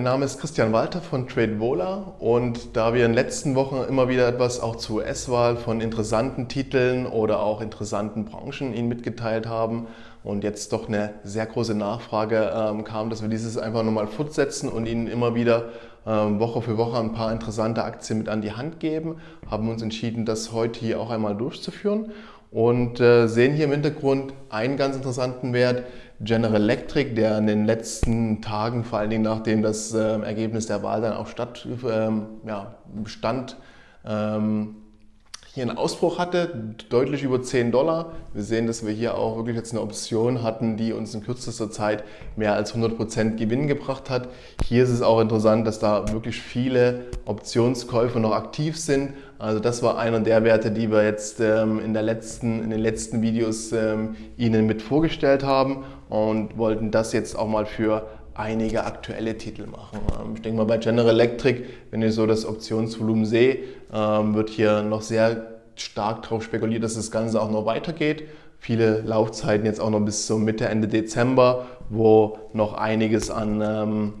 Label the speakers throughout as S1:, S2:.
S1: Mein Name ist Christian Walter von TradeVola und da wir in den letzten Wochen immer wieder etwas auch zur US-Wahl von interessanten Titeln oder auch interessanten Branchen Ihnen mitgeteilt haben und jetzt doch eine sehr große Nachfrage ähm, kam, dass wir dieses einfach nochmal fortsetzen und Ihnen immer wieder ähm, Woche für Woche ein paar interessante Aktien mit an die Hand geben, haben uns entschieden, das heute hier auch einmal durchzuführen und äh, sehen hier im Hintergrund einen ganz interessanten Wert, General Electric, der in den letzten Tagen, vor allen Dingen nachdem das äh, Ergebnis der Wahl dann auch statt, ähm, ja, bestand, ähm, hier einen Ausbruch hatte, deutlich über 10 Dollar. Wir sehen, dass wir hier auch wirklich jetzt eine Option hatten, die uns in kürzester Zeit mehr als 100% Gewinn gebracht hat. Hier ist es auch interessant, dass da wirklich viele Optionskäufe noch aktiv sind. Also das war einer der Werte, die wir jetzt ähm, in, der letzten, in den letzten Videos ähm, Ihnen mit vorgestellt haben und wollten das jetzt auch mal für einige aktuelle Titel machen. Ähm, ich denke mal bei General Electric, wenn ihr so das Optionsvolumen seht, ähm, wird hier noch sehr stark darauf spekuliert, dass das Ganze auch noch weitergeht. Viele Laufzeiten jetzt auch noch bis zum Mitte, Ende Dezember, wo noch einiges an, ähm,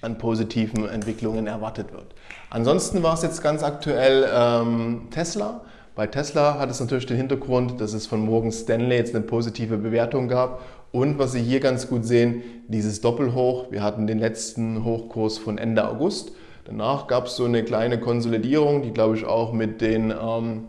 S1: an positiven Entwicklungen erwartet wird. Ansonsten war es jetzt ganz aktuell Tesla. Bei Tesla hat es natürlich den Hintergrund, dass es von Morgan Stanley jetzt eine positive Bewertung gab und was Sie hier ganz gut sehen, dieses Doppelhoch. Wir hatten den letzten Hochkurs von Ende August. Danach gab es so eine kleine Konsolidierung, die glaube ich auch mit, den, ähm,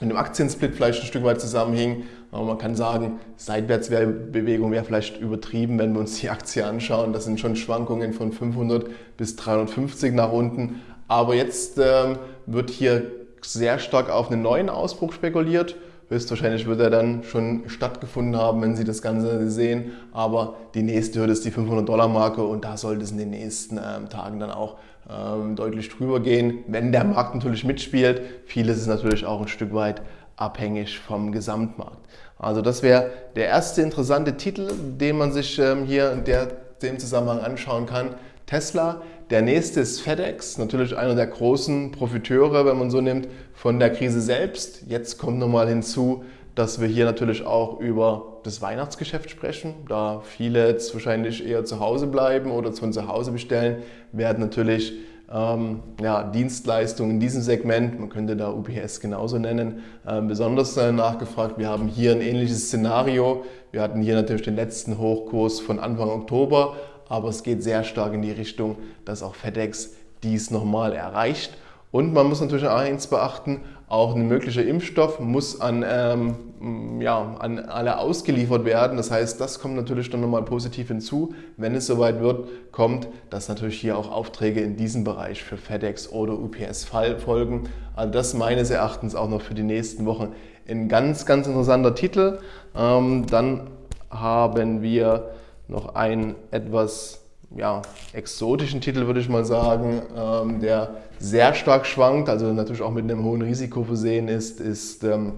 S1: mit dem Aktiensplit vielleicht ein Stück weit zusammenhing. Aber man kann sagen, Seitwärtsbewegung wäre vielleicht übertrieben, wenn wir uns die Aktie anschauen. Das sind schon Schwankungen von 500 bis 350 nach unten. Aber jetzt ähm, wird hier sehr stark auf einen neuen Ausbruch spekuliert. Höchstwahrscheinlich wird er dann schon stattgefunden haben, wenn Sie das Ganze sehen. Aber die nächste Hürde ist die 500-Dollar-Marke und da sollte es in den nächsten ähm, Tagen dann auch ähm, deutlich drüber gehen, wenn der Markt natürlich mitspielt. Vieles ist natürlich auch ein Stück weit abhängig vom Gesamtmarkt. Also das wäre der erste interessante Titel, den man sich ähm, hier in der, dem Zusammenhang anschauen kann. Tesla. Der nächste ist FedEx, natürlich einer der großen Profiteure, wenn man so nimmt, von der Krise selbst. Jetzt kommt nochmal hinzu, dass wir hier natürlich auch über das Weihnachtsgeschäft sprechen. Da viele jetzt wahrscheinlich eher zu Hause bleiben oder von zu Hause bestellen, werden natürlich ähm, ja, Dienstleistungen in diesem Segment, man könnte da UPS genauso nennen, äh, besonders äh, nachgefragt. Wir haben hier ein ähnliches Szenario. Wir hatten hier natürlich den letzten Hochkurs von Anfang Oktober, aber es geht sehr stark in die Richtung, dass auch FedEx dies nochmal erreicht. Und man muss natürlich auch eins beachten, auch ein möglicher Impfstoff muss an, ähm, ja, an alle ausgeliefert werden. Das heißt, das kommt natürlich dann nochmal positiv hinzu. Wenn es soweit wird, kommt, dass natürlich hier auch Aufträge in diesem Bereich für FedEx oder UPS folgen. Also das meines Erachtens auch noch für die nächsten Wochen ein ganz, ganz interessanter Titel. Ähm, dann haben wir noch einen etwas ja, exotischen Titel, würde ich mal sagen, ähm, der sehr stark schwankt, also natürlich auch mit einem hohen Risiko versehen ist, ist ähm,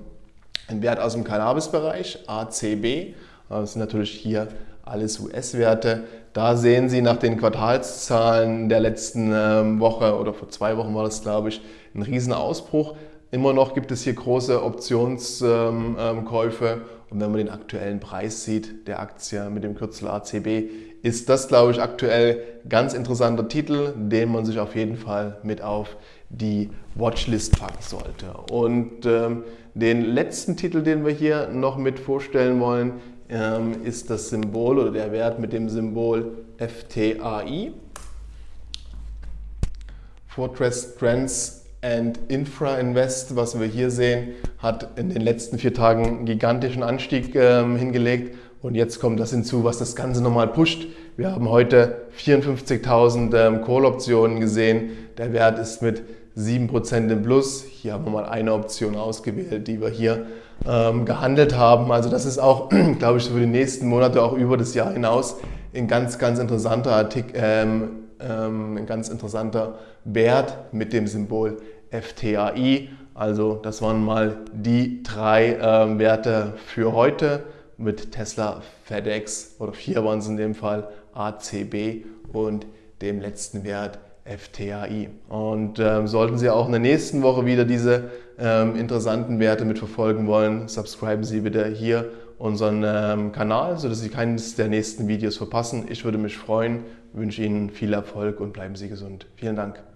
S1: ein Wert aus dem Cannabis-Bereich, ACB. Das sind natürlich hier alles US-Werte. Da sehen Sie nach den Quartalszahlen der letzten ähm, Woche oder vor zwei Wochen war das, glaube ich, einen riesen Ausbruch. Immer noch gibt es hier große Optionskäufe und wenn man den aktuellen Preis sieht der Aktie mit dem Kürzel ACB, ist das, glaube ich, aktuell ganz interessanter Titel, den man sich auf jeden Fall mit auf die Watchlist packen sollte. Und ähm, den letzten Titel, den wir hier noch mit vorstellen wollen, ähm, ist das Symbol oder der Wert mit dem Symbol FTAI. Fortress Trends and Infra Invest, was wir hier sehen, hat in den letzten vier Tagen einen gigantischen Anstieg ähm, hingelegt. Und jetzt kommt das hinzu, was das Ganze nochmal pusht. Wir haben heute 54.000 ähm, Call-Optionen gesehen. Der Wert ist mit 7% im Plus. Hier haben wir mal eine Option ausgewählt, die wir hier ähm, gehandelt haben. Also das ist auch, glaube ich, für die nächsten Monate, auch über das Jahr hinaus, ein ganz, ganz interessanter Artikel, ähm, ähm, ein ganz interessanter Wert mit dem Symbol FTAI. Also das waren mal die drei ähm, Werte für heute mit Tesla, FedEx oder vier waren es in dem Fall, ACB und dem letzten Wert FTAI. Und ähm, sollten Sie auch in der nächsten Woche wieder diese ähm, interessanten Werte mitverfolgen wollen, subscriben Sie bitte hier unseren ähm, Kanal, sodass Sie keines der nächsten Videos verpassen. Ich würde mich freuen, wünsche Ihnen viel Erfolg und bleiben Sie gesund. Vielen Dank.